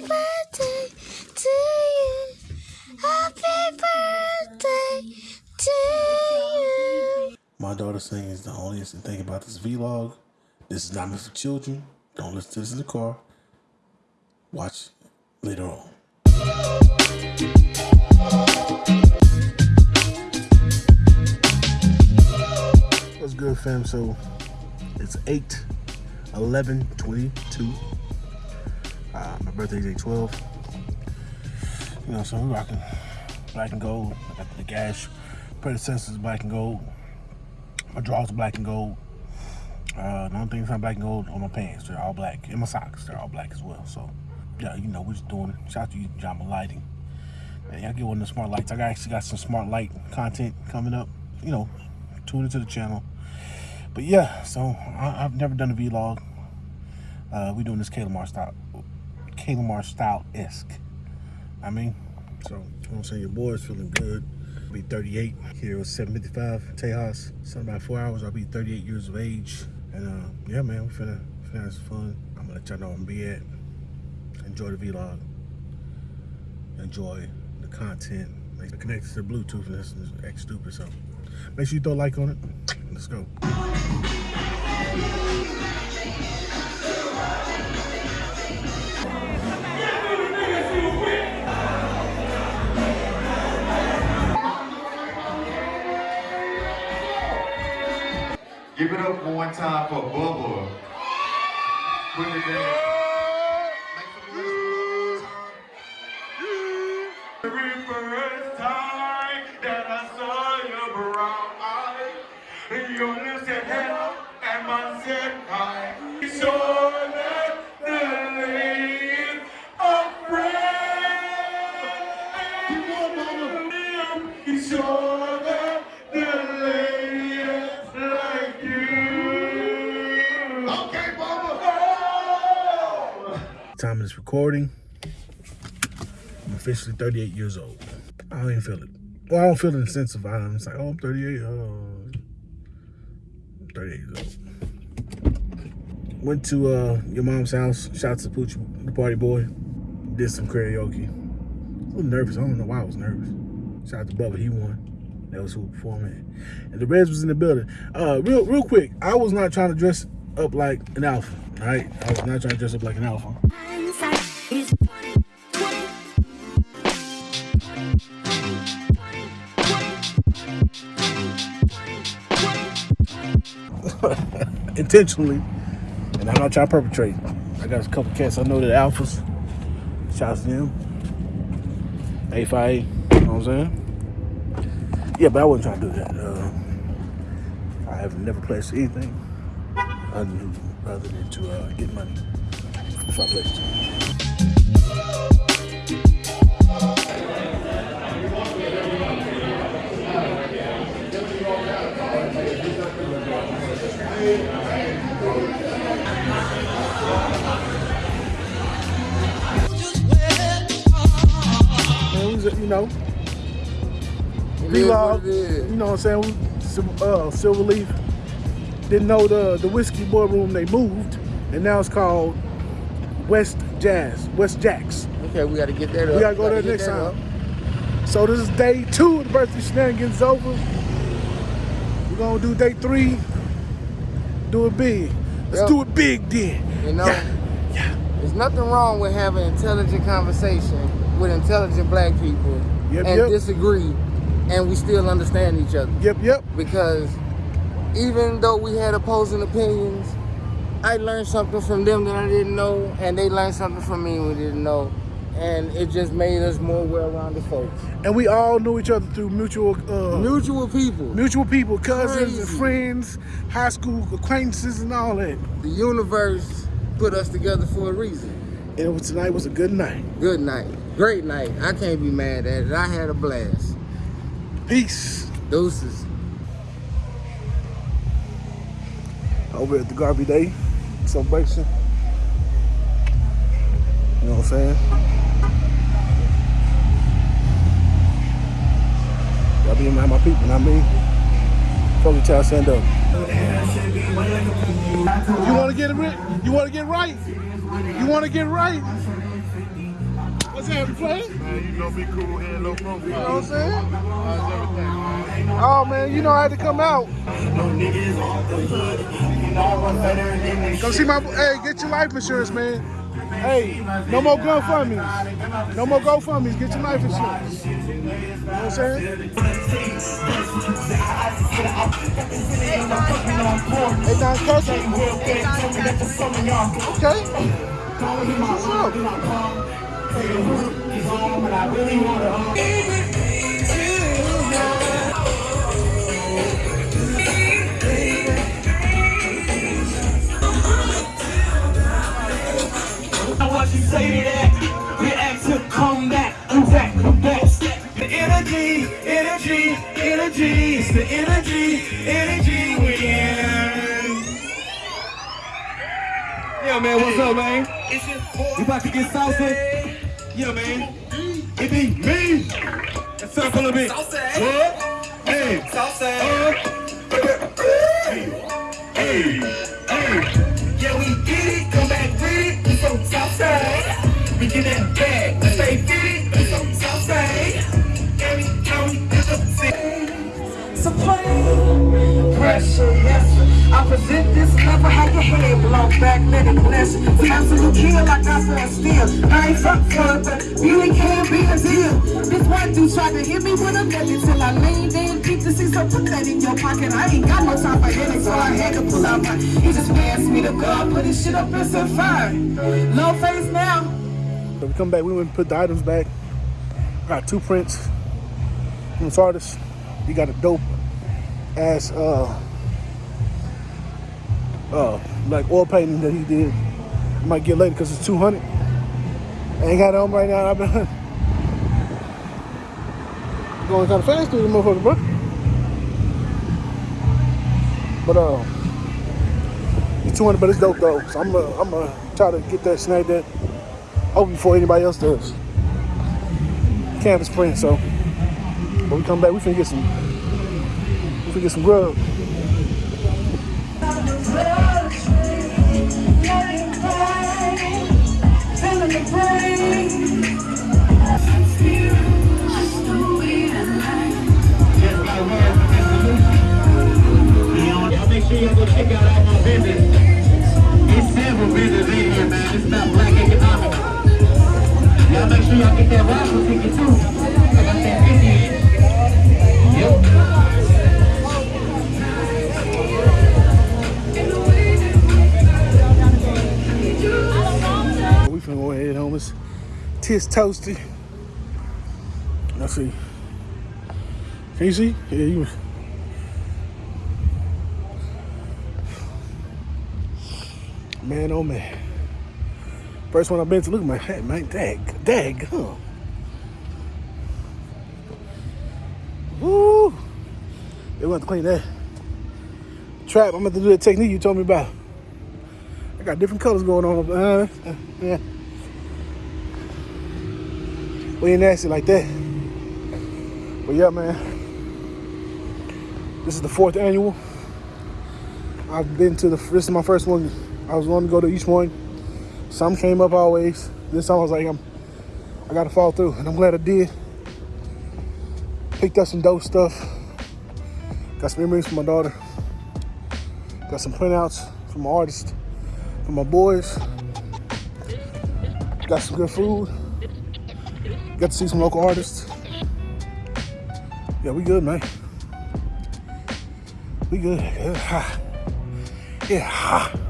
birthday to you. Happy birthday to you. My daughter saying is the only thing about this vlog. This is not meant for children. Don't listen to this in the car. Watch later on. What's good, fam? So it's 8 11 22. Uh, my birthday's 8 12. You know, so we're rocking black and gold. I got the gas predecessors black and gold. My drawers black and gold. Uh, the only thing that's not black and gold on my pants. They're all black. And my socks, they're all black as well. So, yeah, you know, we're just doing it. Shout out to you, Jama Lighting. Man, y'all get one of the smart lights. I actually got some smart light content coming up. You know, tune into the channel. But yeah, so I, I've never done a vlog. Uh, we doing this Kalamar style, Kalamar style esque. I mean, so I'm saying your boy's feeling good. I'll be 38 here with 755 Tejas. So about four hours, I'll be 38 years of age. And uh, yeah, man, we're finna, finna have some fun. I'm gonna let y'all know I'm be at. Enjoy the vlog. Enjoy the content. Like, connected to the Bluetooth and this is X stupid. So make sure you throw a like on it. Let's go. It up one time for Bubba. Recording, I'm officially 38 years old. I don't even feel it. Well, I don't feel it in the sense of I'm just like, oh, I'm 38. Oh, I'm 38 years old. Went to uh, your mom's house. Shout out to Pooch, the party boy. Did some karaoke. A little nervous. I don't know why I was nervous. Shout out to Bubba. He won. That was who performed it. And the Reds was in the building. Uh, real, real quick. I was not trying to dress up like an alpha. All right, I was not trying to dress up like an alpha. intentionally, and I'm not trying to perpetrate. I got a couple cats I know that alphas. Shouts to them. A5, you know what I'm saying? Yeah, but I wasn't trying to do that. Uh, I have never pledged anything other than, other than to uh, get money. So I pledged. We you know, what vlog. You know what I'm saying? We, uh, Silverleaf. Didn't know the the whiskey boy room they moved, and now it's called West Jazz, West Jacks. Okay, we gotta get that up. We gotta go there next time. So this is day two of the birthday shenanigans over. We're gonna do day three. Do it big. Let's Yep. do it big then. You know, Yeah, yeah. there's nothing wrong with having intelligent conversation with intelligent black people Yep, and yep. disagree, and we still understand each other. Yep, yep. Because even though we had opposing opinions, I learned something from them that I didn't know, and they learned something from me we didn't know, and it just made us more well-rounded folks. And we all knew each other through mutual uh, Mutual people. mutual people, cousins and friends, high school acquaintances and all that. The universe put us together for a reason. And was, tonight was a good night. Good night. Great night. I can't be mad at it. I had a blast. Peace. Deuces. Over at the Garvey Day celebration. You know what I'm saying? Y'all be around my people, not me. Fuck with y'all, stand up. You wanna get it right? You wanna get right? You wanna get right? What's happening, player? Man, you know me cool here, low profile. You know what I'm saying? How's everything. Oh man, you know I had to come out. Come see my hey, get your life insurance, man. Hey, no more GoFundMe's. No more GoFundMe's. Get your life insurance. You know what I'm saying? Hey, Don Cousin. Okay. What's up? Say to that. We act to back, come back, back. The energy, energy, energy, it's the energy, energy win. Yeah, man, what's up, man? You about to get saucy? Yeah, man. It be me. Let's a little bit. What? Hey. Uh, Hey, hey. Yeah, we get it, come back with it. We from Southside. We get that bag, we stay fit. We from Southside. Every county is the same. So play pressure, yes. I present Kill like I said still. I ain't it, but beauty can't be a deal. This one dude tried to hit me with a million till I leaned in deep to see, so put that in your pocket. I ain't got no time for headaches, so I had to pull out my. He just passed me the gun, put his shit up and set fire. Low face now. So we come back, we went and put the items back. Got two prints from this artist. He got a dope ass uh uh like oil painting that he did. I might get later because it's 200. I ain't got it on right now. I've been going kind of fast through the motherfucker, bro. But uh, it's 200, but it's dope though. So I'm gonna I'm gonna try to get that snag that hopefully before anybody else does. Campus print, so when we come back, we finna get some we finna get some grub. Home. Tis toasty. Let's see. Can you see? Yeah, you. Man, oh man. First one I've been to. Look at my hat, man. Dag, dag, huh? Woo! They want to clean that. Trap, I'm about to do that technique you told me about. I got different colors going on. Uh, uh, yeah. We ain't nasty like that. But yeah, man. This is the fourth annual. I've been to the. This is my first one. I was going to go to each one. Some came up always. This time I was like, I'm. I gotta fall through, and I'm glad I did. Picked up some dope stuff. Got some memories from my daughter. Got some printouts from my artist, from my boys. Got some good food. Got to see some local artists. Yeah, we good, man. We good. Yeah. Yeah, ha.